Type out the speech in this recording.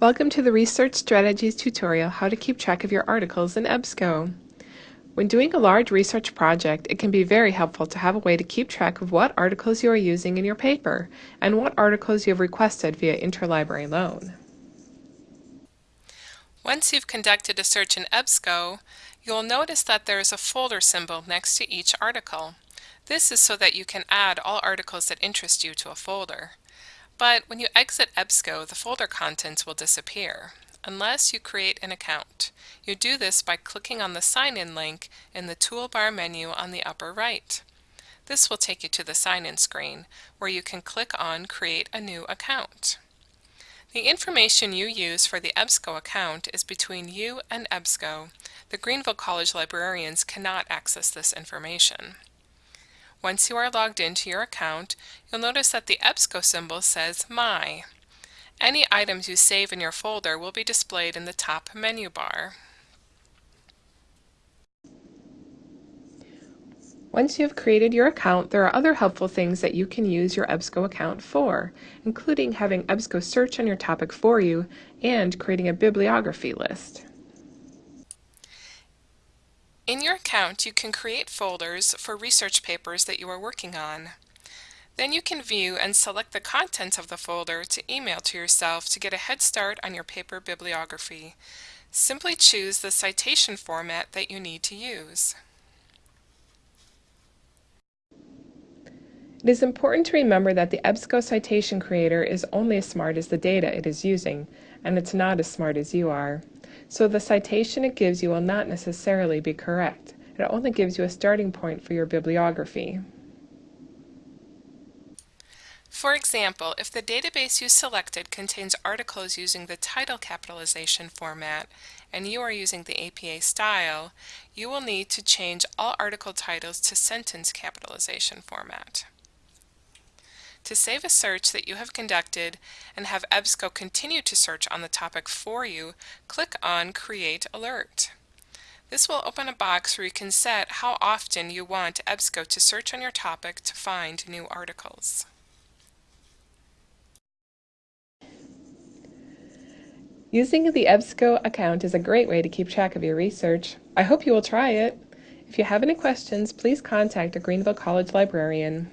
Welcome to the Research Strategies tutorial, How to Keep Track of Your Articles in EBSCO. When doing a large research project, it can be very helpful to have a way to keep track of what articles you are using in your paper and what articles you have requested via interlibrary loan. Once you've conducted a search in EBSCO, you'll notice that there is a folder symbol next to each article. This is so that you can add all articles that interest you to a folder. But when you exit EBSCO, the folder contents will disappear, unless you create an account. You do this by clicking on the Sign In link in the toolbar menu on the upper right. This will take you to the sign-in screen, where you can click on Create a New Account. The information you use for the EBSCO account is between you and EBSCO. The Greenville College librarians cannot access this information. Once you are logged into your account, you'll notice that the EBSCO symbol says My. Any items you save in your folder will be displayed in the top menu bar. Once you have created your account, there are other helpful things that you can use your EBSCO account for, including having EBSCO search on your topic for you and creating a bibliography list. In your account, you can create folders for research papers that you are working on. Then you can view and select the contents of the folder to email to yourself to get a head start on your paper bibliography. Simply choose the citation format that you need to use. It is important to remember that the EBSCO citation creator is only as smart as the data it is using, and it's not as smart as you are. So the citation it gives you will not necessarily be correct. It only gives you a starting point for your bibliography. For example, if the database you selected contains articles using the title capitalization format and you are using the APA style, you will need to change all article titles to sentence capitalization format. To save a search that you have conducted and have EBSCO continue to search on the topic for you, click on Create Alert. This will open a box where you can set how often you want EBSCO to search on your topic to find new articles. Using the EBSCO account is a great way to keep track of your research. I hope you will try it. If you have any questions, please contact a Greenville College librarian.